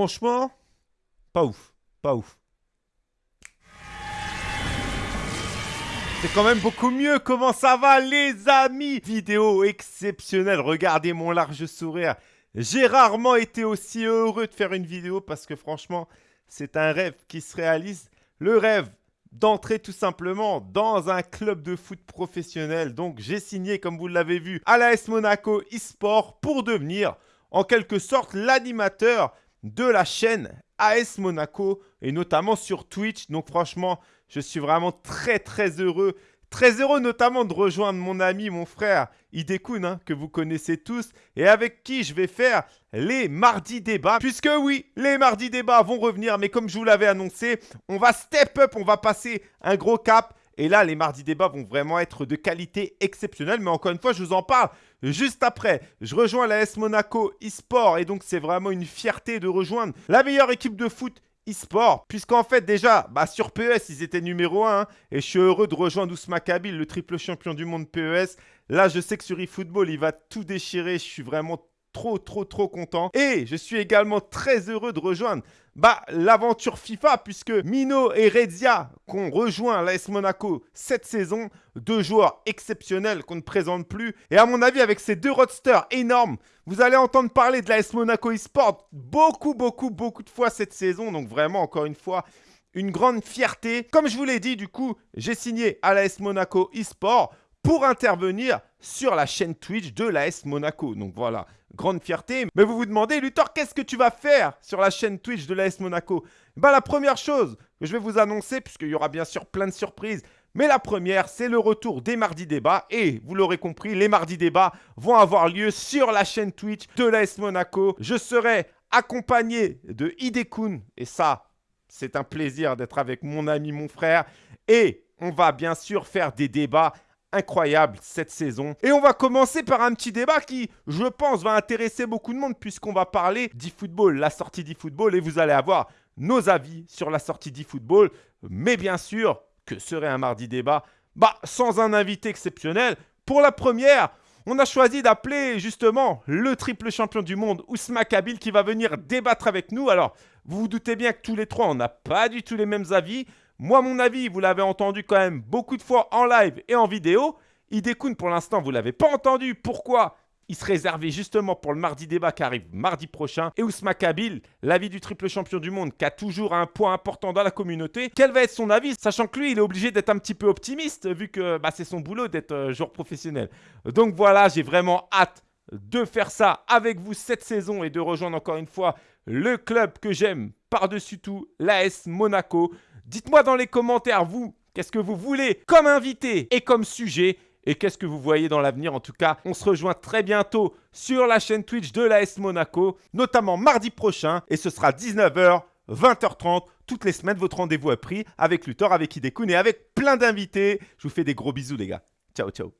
Franchement, pas ouf. Pas ouf. C'est quand même beaucoup mieux. Comment ça va, les amis? Vidéo exceptionnelle. Regardez mon large sourire. J'ai rarement été aussi heureux de faire une vidéo parce que franchement, c'est un rêve qui se réalise. Le rêve d'entrer tout simplement dans un club de foot professionnel. Donc, j'ai signé, comme vous l'avez vu, à l'AS Monaco eSport pour devenir en quelque sorte l'animateur de la chaîne AS Monaco et notamment sur Twitch. Donc franchement, je suis vraiment très très heureux. Très heureux notamment de rejoindre mon ami, mon frère Idekun, hein, que vous connaissez tous, et avec qui je vais faire les mardis débats. Puisque oui, les mardis débats vont revenir, mais comme je vous l'avais annoncé, on va step up, on va passer un gros cap. Et là, les mardis débats vont vraiment être de qualité exceptionnelle. Mais encore une fois, je vous en parle juste après. Je rejoins la S Monaco eSport et donc c'est vraiment une fierté de rejoindre la meilleure équipe de foot e-sport, puisqu'en fait déjà, bah, sur PES, ils étaient numéro 1, et je suis heureux de rejoindre Ousma Kabil, le triple champion du monde PES. Là, je sais que sur eFootball, il va tout déchirer, je suis vraiment trop, trop, trop content. Et je suis également très heureux de rejoindre bah, l'aventure FIFA, puisque Mino et Redzia, qu'on rejoint l'AS Monaco cette saison, deux joueurs exceptionnels qu'on ne présente plus. Et à mon avis, avec ces deux roadsters énormes, vous allez entendre parler de l'AS Monaco eSport beaucoup, beaucoup, beaucoup de fois cette saison. Donc vraiment, encore une fois, une grande fierté. Comme je vous l'ai dit, du coup, j'ai signé à l'AS Monaco eSport pour intervenir sur la chaîne Twitch de l'AS Monaco. Donc voilà, grande fierté. Mais vous vous demandez, Luthor, qu'est-ce que tu vas faire sur la chaîne Twitch de l'AS Monaco? Bah la première chose que je vais vous annoncer, puisqu'il y aura bien sûr plein de surprises, mais la première, c'est le retour des mardis débats. Et vous l'aurez compris, les mardis débats vont avoir lieu sur la chaîne Twitch de l'AS Monaco. Je serai accompagné de Hidekun. Et ça, c'est un plaisir d'être avec mon ami, mon frère. Et on va bien sûr faire des débats incroyable cette saison. Et on va commencer par un petit débat qui, je pense, va intéresser beaucoup de monde puisqu'on va parler d'e-football, la sortie d'e-football et vous allez avoir nos avis sur la sortie d'e-football. Mais bien sûr, que serait un mardi débat? Bah, sans un invité exceptionnel. Pour la première, on a choisi d'appeler justement le triple champion du monde, Ousma Kabil, qui va venir débattre avec nous. Alors, vous vous doutez bien que tous les trois, on n'a pas du tout les mêmes avis. Moi, mon avis, vous l'avez entendu quand même beaucoup de fois en live et en vidéo. Idekun, pour l'instant, vous ne l'avez pas entendu. Pourquoi? Il se réservait justement pour le mardi débat qui arrive mardi prochain. Et Ousma Kabil, l'avis du triple champion du monde, qui a toujours un point important dans la communauté. Quel va être son avis? Sachant que lui, il est obligé d'être un petit peu optimiste, vu que bah, c'est son boulot d'être euh, joueur professionnel. Donc voilà, j'ai vraiment hâte de faire ça avec vous cette saison et de rejoindre encore une fois le club que j'aime par-dessus tout, l'AS Monaco. Dites-moi dans les commentaires, vous, qu'est-ce que vous voulez comme invité et comme sujet et qu'est-ce que vous voyez dans l'avenir En tout cas, on se rejoint très bientôt sur la chaîne Twitch de l'AS Monaco, notamment mardi prochain, et ce sera 19h, 20h30, toutes les semaines, votre rendez-vous est pris avec Luthor, avec Hidekun et avec plein d'invités. Je vous fais des gros bisous les gars. Ciao, ciao.